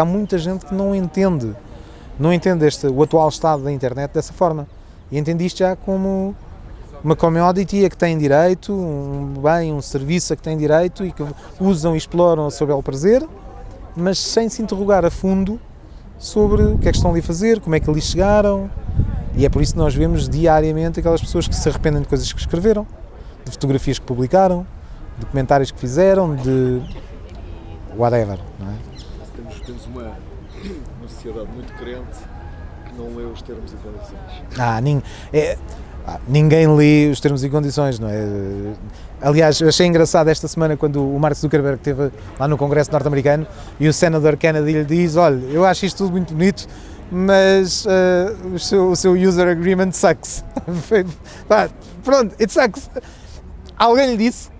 Há muita gente que não entende, não entende este, o atual estado da internet dessa forma. E entende isto já como uma commodity a que tem direito, um bem, um serviço a que tem direito e que usam e exploram seu belo prazer, mas sem se interrogar a fundo sobre o que é que estão ali a fazer, como é que ali chegaram. E é por isso que nós vemos diariamente aquelas pessoas que se arrependem de coisas que escreveram, de fotografias que publicaram, de comentários que fizeram, de whatever, não é? Temos, temos uma, uma sociedade muito crente que não lê os termos e condições. Ah, é, ah, ninguém lê os termos e condições, não é? Aliás, eu achei engraçado esta semana quando o Mark Zuckerberg esteve lá no Congresso norte-americano e o senador Kennedy lhe diz: Olha, eu acho isto tudo muito bonito, mas uh, o, seu, o, seu, user agreement sucks. pronto, it sucks. Alguém lhe disse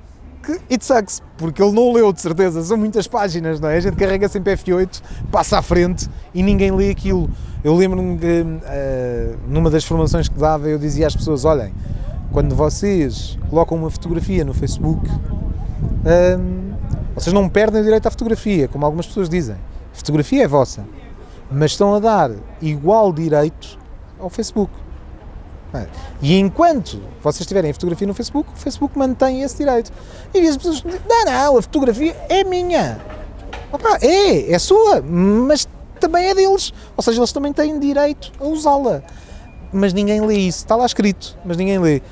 que it sucks, porque ele não leu de certeza, são muitas páginas, não é? A gente carrega sempre F8, passa à frente e ninguém lê aquilo. Eu lembro-me que uh, numa das formações que dava eu dizia às pessoas, olhem, quando vocês colocam uma fotografia no Facebook, um, vocês não perdem o direito à fotografia, como algumas pessoas dizem. A fotografia é vossa, mas estão a dar igual direito ao Facebook. E enquanto vocês tiverem fotografia no Facebook, o Facebook mantém esse direito. E as pessoas não, não, a fotografia é minha. Opa, é, é sua, mas também é deles. Ou seja, eles também têm direito a usá-la. Mas ninguém lê isso. Está lá escrito, mas ninguém lê.